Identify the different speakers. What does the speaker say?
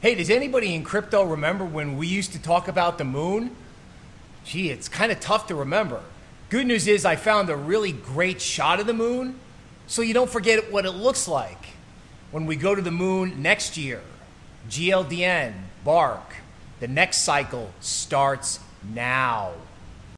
Speaker 1: Hey, does anybody in crypto remember when we used to talk about the moon? Gee, it's kind of tough to remember. Good news is I found a really great shot of the moon, so you don't forget what it looks like when we go to the moon next year. GLDN, Bark, the next cycle starts now.